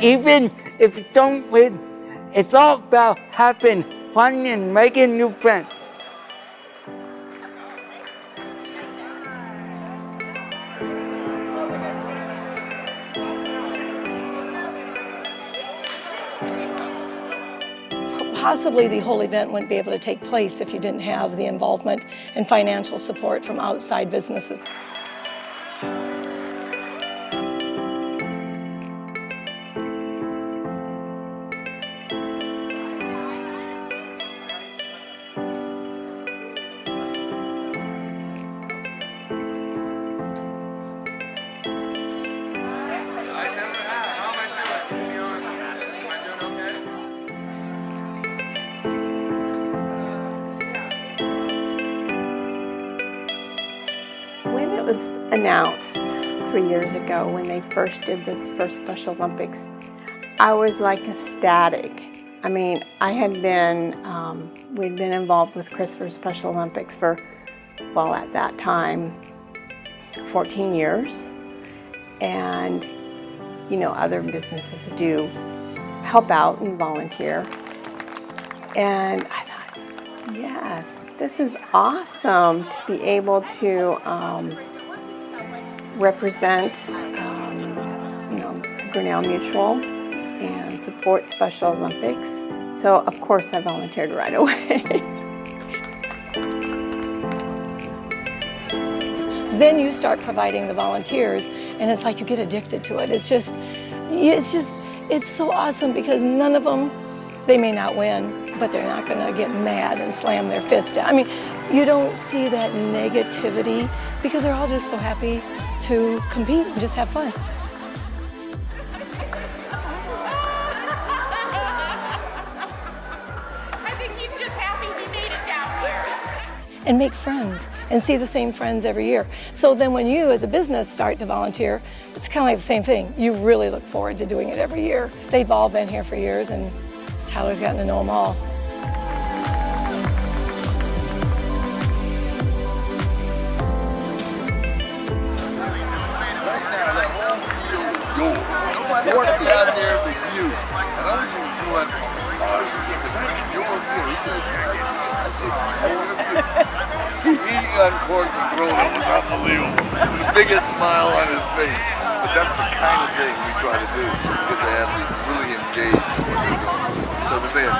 Even if you don't win, it's all about having fun and making new friends. Possibly the whole event wouldn't be able to take place if you didn't have the involvement and financial support from outside businesses. Was announced three years ago, when they first did this first Special Olympics, I was like ecstatic. I mean, I had been, um, we'd been involved with Christopher Special Olympics for, well, at that time, 14 years. And, you know, other businesses do help out and volunteer. And I thought, yes, this is awesome to be able to um, represent, um, you know, Grinnell Mutual and support Special Olympics. So of course I volunteered right away. then you start providing the volunteers and it's like you get addicted to it. It's just, it's just, it's so awesome because none of them, they may not win, but they're not gonna get mad and slam their fist down. I mean, you don't see that negativity because they're all just so happy to compete and just have fun. I think he's just happy he made it down here. and make friends and see the same friends every year. So then when you as a business start to volunteer, it's kind of like the same thing. You really look forward to doing it every year. They've all been here for years and Tyler's gotten to know them all. Else will be out there but you. And I was just going, because that's your field. He said, I he, uncorked the throne. It was unbelievable. With the biggest smile on his face. But that's the kind of thing we try to do. Get the athletes really engaged. So that they